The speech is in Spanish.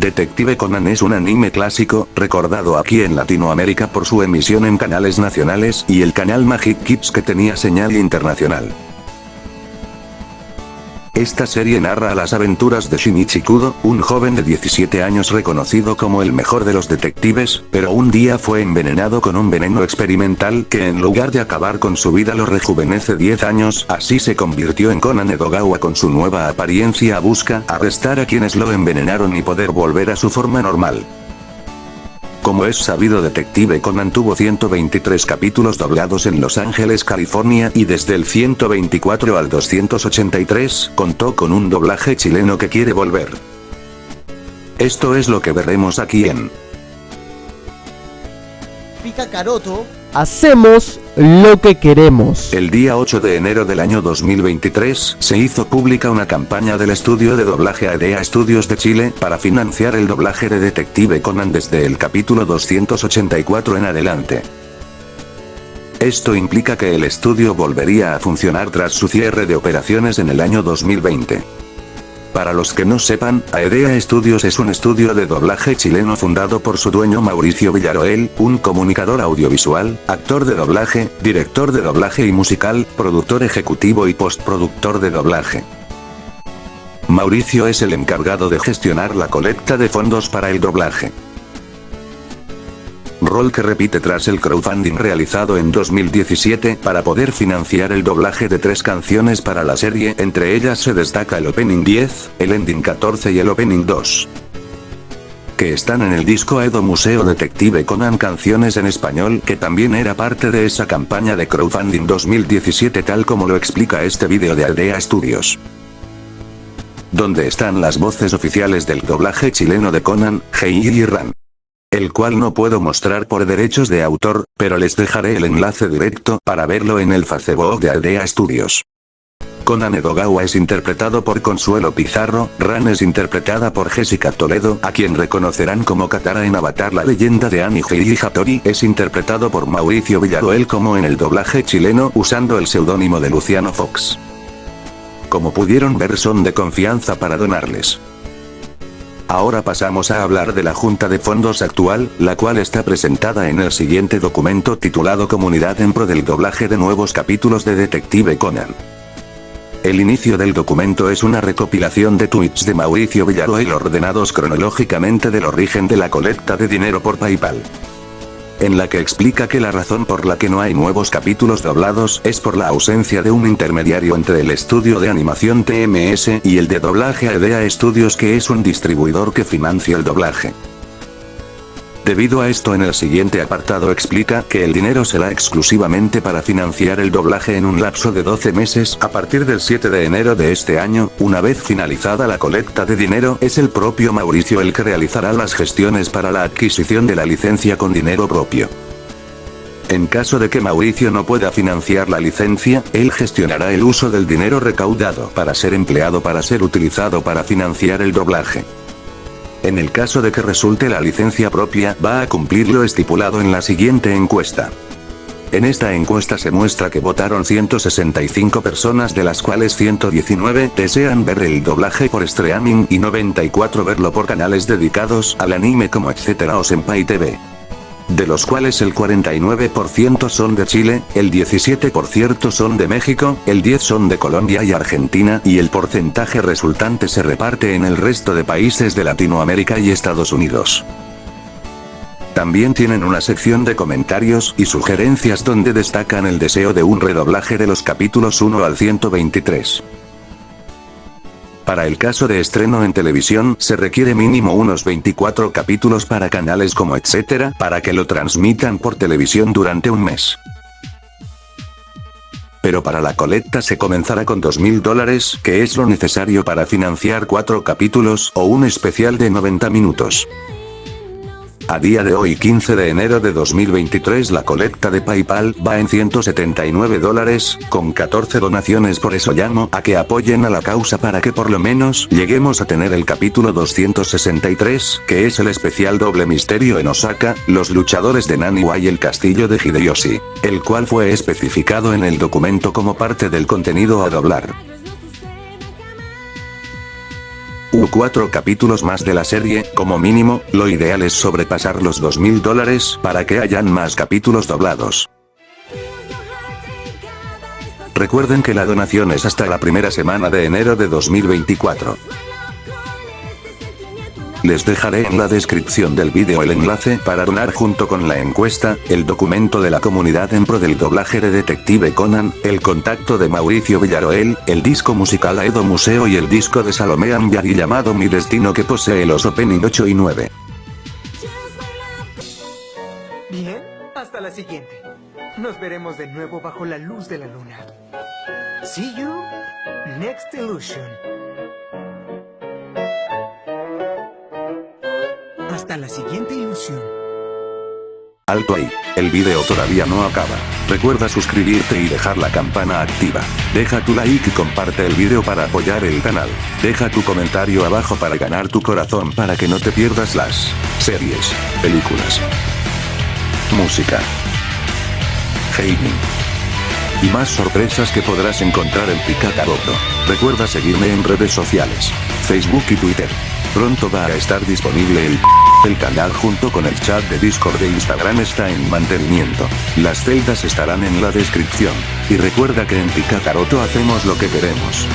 Detective Conan es un anime clásico, recordado aquí en Latinoamérica por su emisión en canales nacionales y el canal Magic Kids que tenía señal internacional. Esta serie narra las aventuras de Shinichi Kudo, un joven de 17 años reconocido como el mejor de los detectives, pero un día fue envenenado con un veneno experimental que en lugar de acabar con su vida lo rejuvenece 10 años, así se convirtió en Conan Edogawa con su nueva apariencia busca arrestar a quienes lo envenenaron y poder volver a su forma normal. Como es sabido Detective Conan tuvo 123 capítulos doblados en Los Ángeles, California y desde el 124 al 283 contó con un doblaje chileno que quiere volver. Esto es lo que veremos aquí en Pica Caroto Hacemos lo que queremos. El día 8 de enero del año 2023, se hizo pública una campaña del estudio de doblaje ADEA Studios de Chile para financiar el doblaje de Detective Conan desde el capítulo 284 en adelante. Esto implica que el estudio volvería a funcionar tras su cierre de operaciones en el año 2020. Para los que no sepan, Aedea Studios es un estudio de doblaje chileno fundado por su dueño Mauricio Villaroel, un comunicador audiovisual, actor de doblaje, director de doblaje y musical, productor ejecutivo y postproductor de doblaje. Mauricio es el encargado de gestionar la colecta de fondos para el doblaje rol que repite tras el crowdfunding realizado en 2017 para poder financiar el doblaje de tres canciones para la serie, entre ellas se destaca el Opening 10, el Ending 14 y el Opening 2 que están en el disco Edo Museo Detective Conan canciones en español que también era parte de esa campaña de crowdfunding 2017 tal como lo explica este vídeo de Aldea Studios. Donde están las voces oficiales del doblaje chileno de Conan, Hei y Ran el cual no puedo mostrar por derechos de autor, pero les dejaré el enlace directo para verlo en el Facebook de Aldea Studios. Conan Edogawa es interpretado por Consuelo Pizarro, Ran es interpretada por Jessica Toledo, a quien reconocerán como Katara en Avatar la leyenda de Annie y Hattori es interpretado por Mauricio Villaroel como en el doblaje chileno usando el seudónimo de Luciano Fox. Como pudieron ver son de confianza para donarles. Ahora pasamos a hablar de la Junta de Fondos actual, la cual está presentada en el siguiente documento titulado Comunidad en pro del doblaje de nuevos capítulos de Detective Conan. El inicio del documento es una recopilación de tweets de Mauricio Villaroel ordenados cronológicamente del origen de la colecta de dinero por PayPal en la que explica que la razón por la que no hay nuevos capítulos doblados es por la ausencia de un intermediario entre el estudio de animación TMS y el de doblaje AEDEA Studios que es un distribuidor que financia el doblaje. Debido a esto en el siguiente apartado explica que el dinero será exclusivamente para financiar el doblaje en un lapso de 12 meses a partir del 7 de enero de este año, una vez finalizada la colecta de dinero es el propio Mauricio el que realizará las gestiones para la adquisición de la licencia con dinero propio. En caso de que Mauricio no pueda financiar la licencia, él gestionará el uso del dinero recaudado para ser empleado para ser utilizado para financiar el doblaje. En el caso de que resulte la licencia propia, va a cumplir lo estipulado en la siguiente encuesta. En esta encuesta se muestra que votaron 165 personas de las cuales 119 desean ver el doblaje por streaming y 94 verlo por canales dedicados al anime como etcétera o Senpai TV de los cuales el 49% son de Chile, el 17% son de México, el 10% son de Colombia y Argentina y el porcentaje resultante se reparte en el resto de países de Latinoamérica y Estados Unidos. También tienen una sección de comentarios y sugerencias donde destacan el deseo de un redoblaje de los capítulos 1 al 123. Para el caso de estreno en televisión, se requiere mínimo unos 24 capítulos para canales como etcétera, para que lo transmitan por televisión durante un mes. Pero para la colecta se comenzará con 2.000 dólares, que es lo necesario para financiar 4 capítulos o un especial de 90 minutos. A día de hoy 15 de enero de 2023 la colecta de Paypal va en 179 dólares, con 14 donaciones por eso llamo a que apoyen a la causa para que por lo menos lleguemos a tener el capítulo 263, que es el especial doble misterio en Osaka, los luchadores de Naniwa y el castillo de Hideyoshi, el cual fue especificado en el documento como parte del contenido a doblar. U 4 capítulos más de la serie, como mínimo, lo ideal es sobrepasar los 2000 dólares para que hayan más capítulos doblados. Recuerden que la donación es hasta la primera semana de enero de 2024. Les dejaré en la descripción del vídeo el enlace para donar junto con la encuesta, el documento de la comunidad en pro del doblaje de Detective Conan, el contacto de Mauricio Villaroel, el disco musical Aedo Museo y el disco de Salomé Ambiari llamado Mi Destino que posee los opening 8 y 9. Bien, hasta la siguiente. Nos veremos de nuevo bajo la luz de la luna. See you next illusion. Hasta la siguiente ilusión. Alto ahí, el video todavía no acaba. Recuerda suscribirte y dejar la campana activa. Deja tu like y comparte el video para apoyar el canal. Deja tu comentario abajo para ganar tu corazón para que no te pierdas las series, películas, música, gaming y más sorpresas que podrás encontrar en Picacaroto. Recuerda seguirme en redes sociales, Facebook y Twitter. Pronto va a estar disponible el el canal junto con el chat de Discord de Instagram está en mantenimiento. Las celdas estarán en la descripción. Y recuerda que en Picacaroto hacemos lo que queremos.